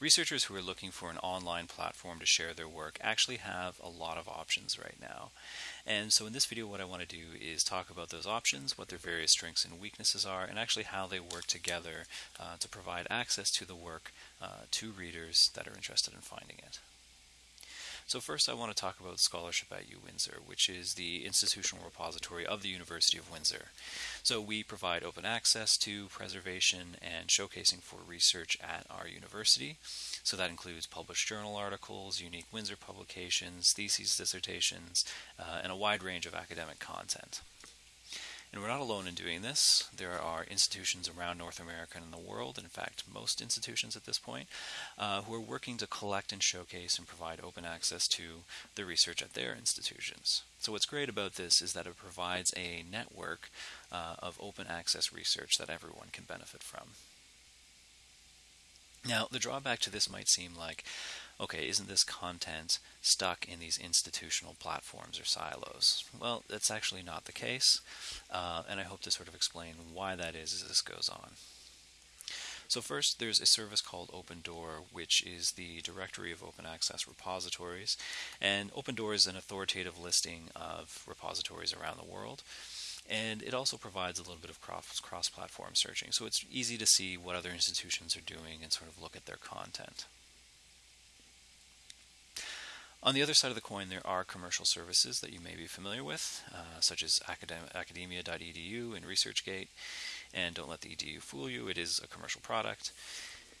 researchers who are looking for an online platform to share their work actually have a lot of options right now. And so in this video what I want to do is talk about those options, what their various strengths and weaknesses are, and actually how they work together uh, to provide access to the work uh, to readers that are interested in finding it. So first I want to talk about scholarship at UWindsor, which is the institutional repository of the University of Windsor. So we provide open access to preservation and showcasing for research at our university. So that includes published journal articles, unique Windsor publications, theses, dissertations, uh, and a wide range of academic content. And we're not alone in doing this. There are institutions around North America and the world, in fact, most institutions at this point, uh, who are working to collect and showcase and provide open access to the research at their institutions. So, what's great about this is that it provides a network uh, of open access research that everyone can benefit from. Now, the drawback to this might seem like okay, isn't this content stuck in these institutional platforms or silos? Well, that's actually not the case, uh, and I hope to sort of explain why that is as this goes on. So first, there's a service called OpenDOAR, which is the directory of open access repositories. And OpenDOAR is an authoritative listing of repositories around the world. And it also provides a little bit of cross-platform searching. So it's easy to see what other institutions are doing and sort of look at their content. On the other side of the coin, there are commercial services that you may be familiar with, uh, such as academ- academia.edu and ResearchGate. And don't let the edu fool you, it is a commercial product.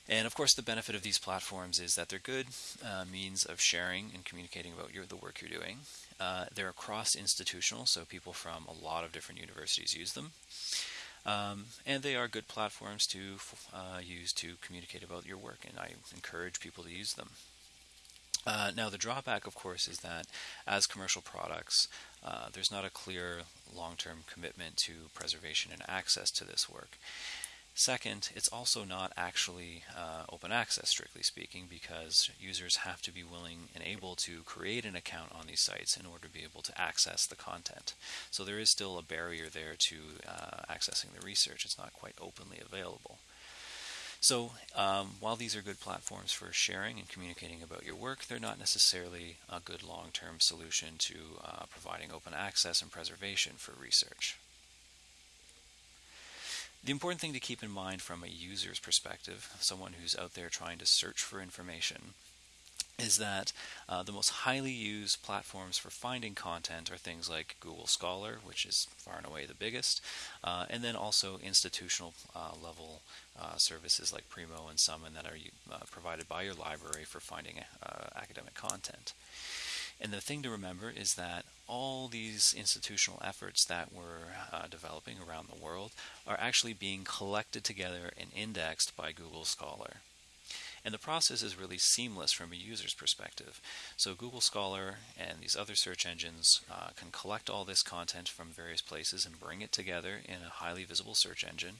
And of course, the benefit of these platforms is that they're good uh, means of sharing and communicating about your, the work you're doing. Uh, they're cross institutional, so people from a lot of different universities use them. Um, and they are good platforms to uh, use to communicate about your work, and I encourage people to use them. Uh, now, the drawback, of course, is that as commercial products, uh, there's not a clear long term commitment to preservation and access to this work. Second, it's also not actually uh, open access, strictly speaking, because users have to be willing and able to create an account on these sites in order to be able to access the content. So there is still a barrier there to uh, accessing the research. It's not quite openly available. So um, while these are good platforms for sharing and communicating about your work, they're not necessarily a good long-term solution to uh, providing open access and preservation for research. The important thing to keep in mind from a user's perspective, someone who's out there trying to search for information, is that uh, the most highly used platforms for finding content are things like Google Scholar, which is far and away the biggest, uh, and then also institutional uh, level uh, services like Primo and Summon that are uh, provided by your library for finding uh, academic content. And the thing to remember is that all these institutional efforts that we're uh, developing around the world are actually being collected together and indexed by Google Scholar. And the process is really seamless from a user's perspective. So Google Scholar and these other search engines uh, can collect all this content from various places and bring it together in a highly visible search engine.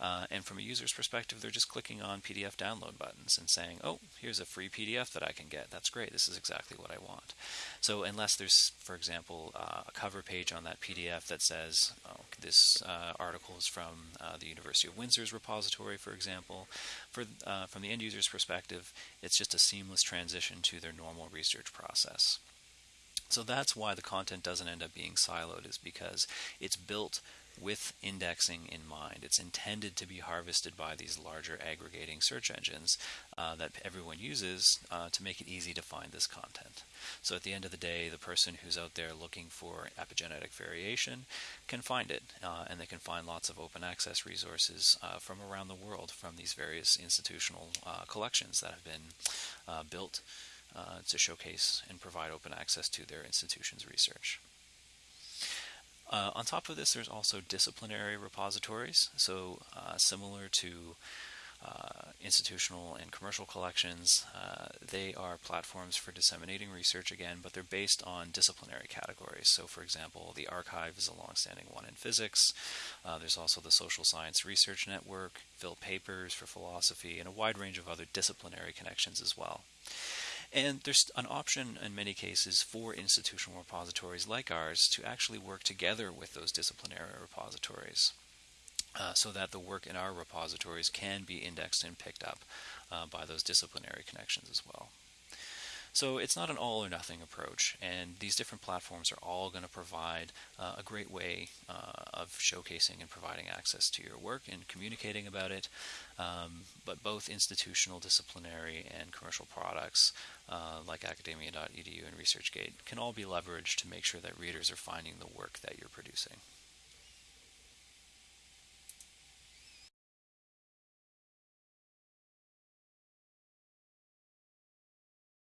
Uh, and from a user's perspective, they're just clicking on PDF download buttons and saying, oh, here's a free PDF that I can get. That's great. This is exactly what I want. So unless there's, for example, uh, a cover page on that PDF that says, oh, this uh, article is from uh, the University of Windsor's repository, for example, for, uh, from the end user's perspective, it's just a seamless transition to their normal research process. So that's why the content doesn't end up being siloed, is because it's built with indexing in mind. It's intended to be harvested by these larger aggregating search engines uh, that everyone uses uh, to make it easy to find this content. So at the end of the day, the person who's out there looking for epigenetic variation can find it, uh, and they can find lots of open access resources uh, from around the world from these various institutional uh, collections that have been uh, built to showcase and provide open access to their institution's research. Uh, on top of this, there's also disciplinary repositories. So uh, similar to uh, institutional and commercial collections, uh, they are platforms for disseminating research again, but they're based on disciplinary categories. So, for example, the arXiv is a longstanding one in physics. Uh, there's also the Social Science Research Network, PhilPapers for philosophy, and a wide range of other disciplinary connections as well. And there's an option in many cases for institutional repositories like ours to actually work together with those disciplinary repositories. uh, so that the work in our repositories can be indexed and picked up uh, by those disciplinary connections as well. So it's not an all or nothing approach, and these different platforms are all going to provide uh, a great way uh, of showcasing and providing access to your work and communicating about it. Um, but both institutional, disciplinary, and commercial products uh, like academia.edu and ResearchGate can all be leveraged to make sure that readers are finding the work that you're producing.